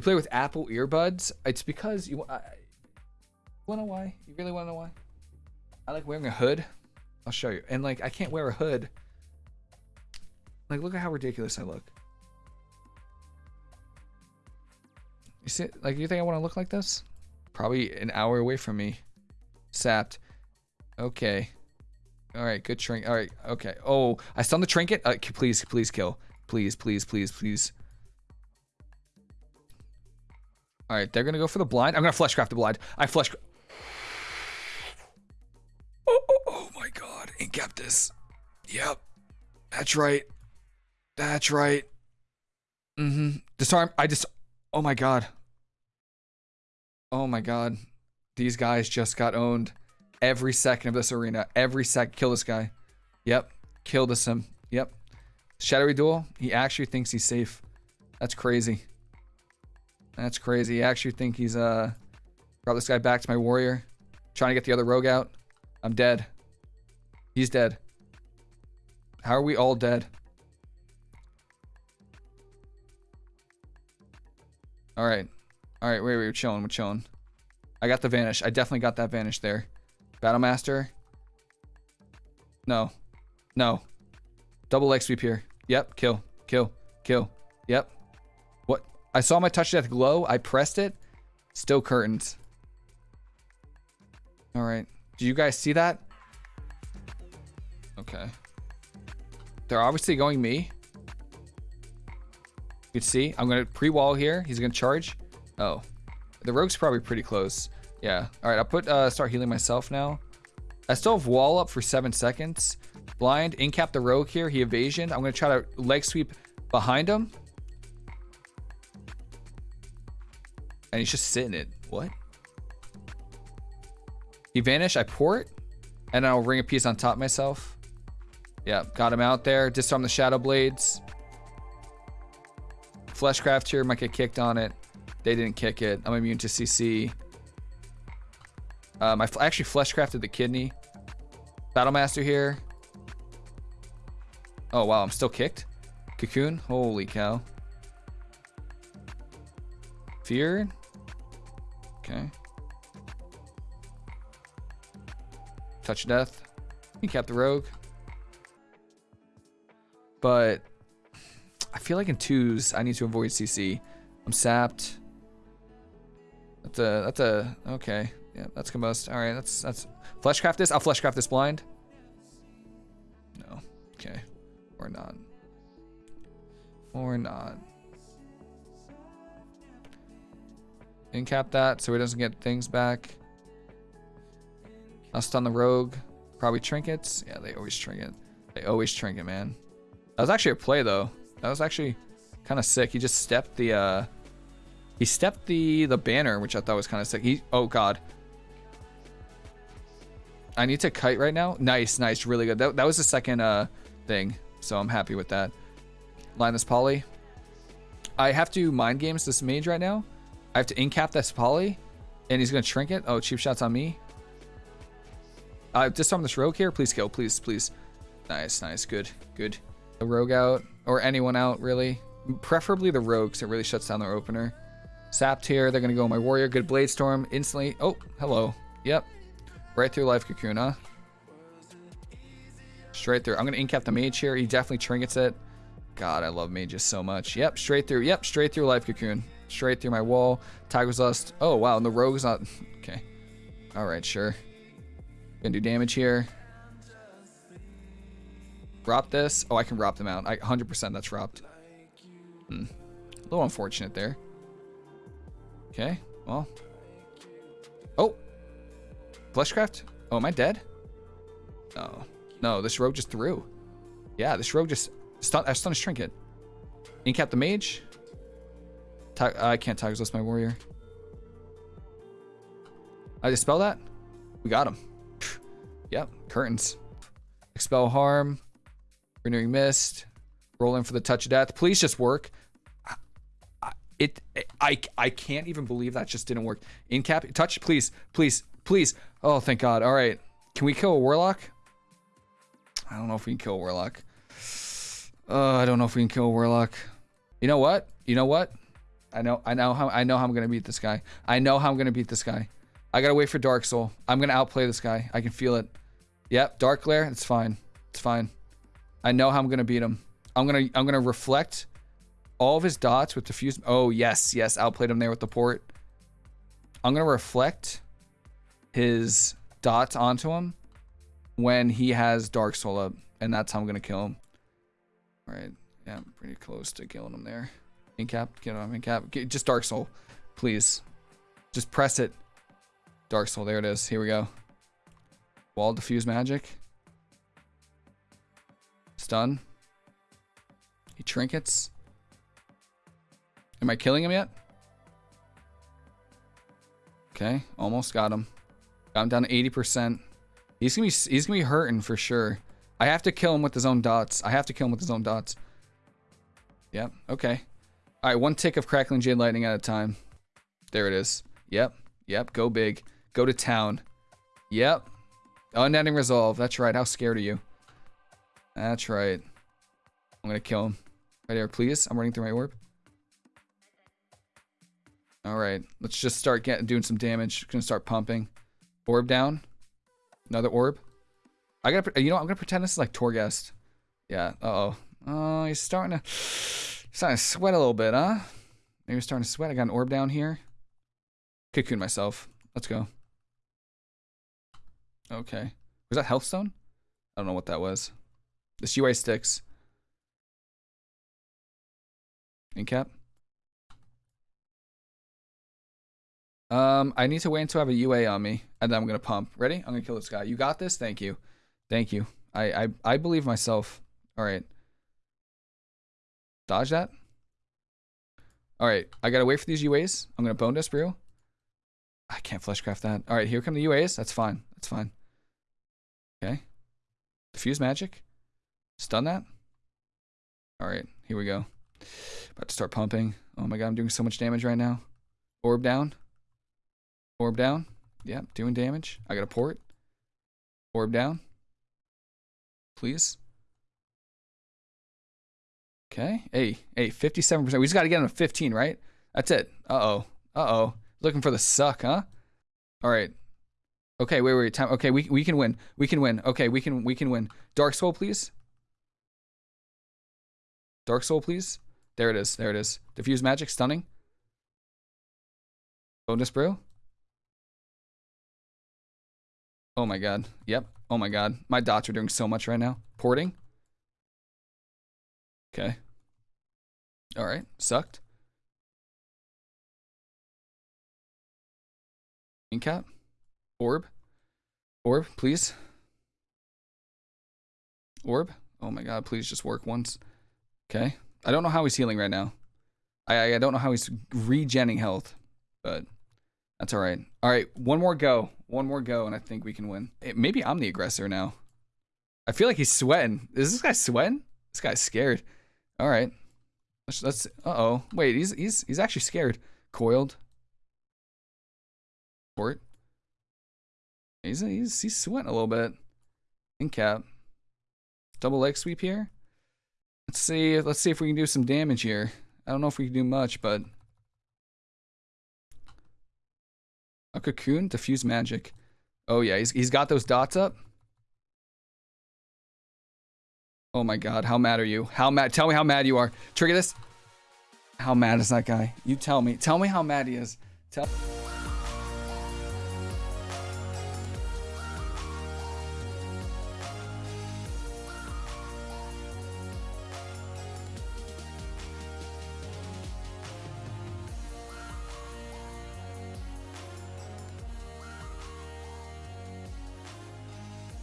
You play with Apple earbuds. It's because you. I, wanna know why? You really wanna know why? I like wearing a hood. I'll show you. And like, I can't wear a hood. Like, look at how ridiculous I look. You see, like, you think I want to look like this? Probably an hour away from me. Sapped. Okay. All right, good trinket. All right, okay. Oh, I stunned the trinket. Uh, please, please kill. Please, please, please, please. All right, they're gonna go for the blind. I'm gonna fleshcraft the blind. I flesh. Oh, oh, oh my god! Incap this. Yep, that's right. That's right. Mm-hmm. Disarm. I just. Oh my god. Oh my god. These guys just got owned. Every second of this arena. Every sec. Kill this guy. Yep. Kill this him. Yep. Shadowy Duel. He actually thinks he's safe. That's crazy. That's crazy. I actually think he's uh brought this guy back to my warrior. Trying to get the other rogue out. I'm dead. He's dead. How are we all dead? Alright. Alright, wait, wait, we're chilling, we're chilling. I got the vanish. I definitely got that vanish there. Battlemaster. No. No. Double leg sweep here. Yep, kill, kill, kill. Yep. I saw my touch death glow. I pressed it. Still curtains. All right. Do you guys see that? Okay. They're obviously going me. You can see, I'm going to pre-wall here. He's going to charge. Oh. The rogue's probably pretty close. Yeah. All right, I'll put uh, start healing myself now. I still have wall up for seven seconds. Blind, incap the rogue here. He evasion. I'm going to try to leg sweep behind him. And he's just sitting it. What? He vanished. I port. And I'll Ring of Peace on top myself. Yeah, got him out there. Disarm the Shadow Blades. Fleshcraft here might get kicked on it. They didn't kick it. I'm immune to CC. Um, I actually fleshcrafted the kidney. Battlemaster here. Oh, wow. I'm still kicked. Cocoon. Holy cow. Fear. Okay. Touch death. He kept the rogue. But I feel like in twos, I need to avoid CC. I'm sapped. That's a, that's a, okay. Yeah, that's combust. All right, that's, that's, fleshcraft this. I'll fleshcraft this blind. No, okay. Or not. Or not. Incap that so he doesn't get things back. I'll stun the rogue. Probably trinkets. Yeah, they always trinket. They always trinket, man. That was actually a play, though. That was actually kind of sick. He just stepped the, uh... He stepped the, the banner, which I thought was kind of sick. He... Oh, God. I need to kite right now. Nice, nice. Really good. That, that was the second, uh, thing. So I'm happy with that. Line poly. I have to mind games this mage right now. I have to incap this poly. And he's going to shrink it. Oh, cheap shots on me. Uh, disarm this rogue here. Please kill. Please, please. Nice, nice. Good, good. The rogue out. Or anyone out, really. Preferably the rogue, because it really shuts down their opener. Sapped here. They're going to go my warrior. Good blade storm. Instantly. Oh, hello. Yep. Right through life cocoon? Straight through. I'm going to incap the mage here. He definitely trinkets it. God, I love mages so much. Yep, straight through. Yep, straight through life cocoon. Straight through my wall. Tiger's Lust. Oh, wow. And the rogue's not... Okay. All right, sure. Gonna do damage here. Drop this. Oh, I can drop them out. I 100% that's dropped. Hmm. A little unfortunate there. Okay, well. Oh! Fleshcraft? Oh, am I dead? No. No, this rogue just threw. Yeah, this rogue just... Stun, I stunned his trinket. Incap the mage. I can't Tiger's Lust my warrior. I dispel that? We got him. Yep, curtains. Expel harm. Renewing mist. Roll in for the touch of death. Please just work. It, I, I can't even believe that just didn't work. In cap, touch, please, please, please. Oh, thank God. All right. Can we kill a warlock? I don't know if we can kill a warlock. Uh, I don't know if we can kill a warlock. You know what? You know what? I know. I know how. I know how I'm gonna beat this guy. I know how I'm gonna beat this guy. I gotta wait for Dark Soul. I'm gonna outplay this guy. I can feel it. Yep, Dark Glare. It's fine. It's fine. I know how I'm gonna beat him. I'm gonna. I'm gonna reflect all of his dots with diffuse. Oh yes, yes. Outplayed him there with the port. I'm gonna reflect his dots onto him when he has Dark Soul up, and that's how I'm gonna kill him. All right. Yeah, I'm pretty close to killing him there. Incap, get him incap. Get, just Dark Soul, please. Just press it. Dark Soul, there it is. Here we go. Wall diffuse magic. Stun. He trinkets. Am I killing him yet? Okay, almost got him. Got him down to 80%. He's gonna be he's gonna be hurting for sure. I have to kill him with his own dots. I have to kill him with his own dots. Yep, okay. Alright, one tick of crackling jade lightning at a time. There it is. Yep, yep, go big. Go to town. Yep. Unending resolve. That's right. How scared are you? That's right. I'm gonna kill him. Right here, please. I'm running through my orb. Alright, let's just start getting doing some damage. Gonna start pumping. Orb down. Another orb. I gotta, you know, I'm gonna pretend this is like Torghast. Yeah. Uh oh. Oh, he's starting to, starting to sweat a little bit, huh? Maybe he's starting to sweat. I got an orb down here. Cocoon myself. Let's go. Okay. Was that Healthstone? I don't know what that was. This UA sticks. Incap. Um, I need to wait until I have a UA on me, and then I'm gonna pump. Ready? I'm gonna kill this guy. You got this? Thank you. Thank you. I I, I believe myself. Alright. Dodge that. Alright, I gotta wait for these UAs. I'm gonna bone dust brew. I can't fleshcraft that. Alright, here come the UAs. That's fine. That's fine. Okay. Diffuse magic. Stun that. Alright, here we go. About to start pumping. Oh my god, I'm doing so much damage right now. Orb down. Orb down. Yep, doing damage. I got a port. Orb down. Please. Okay. Hey, hey, 57%. We just got to get him to 15, right? That's it. Uh-oh. Uh-oh. Looking for the suck, huh? All right. Okay, wait, wait, time. Okay, we we can win. We can win. Okay, we can we can win. Dark Soul, please. Dark Soul, please. There it is. There it is. Diffuse magic, stunning. Bonedust Brew. Oh my god. Yep. Oh my god. My dots are doing so much right now. Porting. Okay. Alright. Sucked. Incap. Orb. Orb, please. Orb. Oh my god, please just work once. Okay. I don't know how he's healing right now. I I don't know how he's regenning health, but that's all right. All right, one more go. One more go, and I think we can win. Maybe I'm the aggressor now. I feel like he's sweating. Is this guy sweating? This guy's scared. All right. Let's. let's uh oh. Wait. He's he's he's actually scared. Coiled. Port. He's he's he's sweating a little bit. Incap. Double leg sweep here. Let's see. Let's see if we can do some damage here. I don't know if we can do much, but a cocoon, diffuse magic. Oh yeah, he's he's got those dots up. Oh my god, how mad are you? How mad? Tell me how mad you are. Trigger this. How mad is that guy? You tell me. Tell me how mad he is. Tell.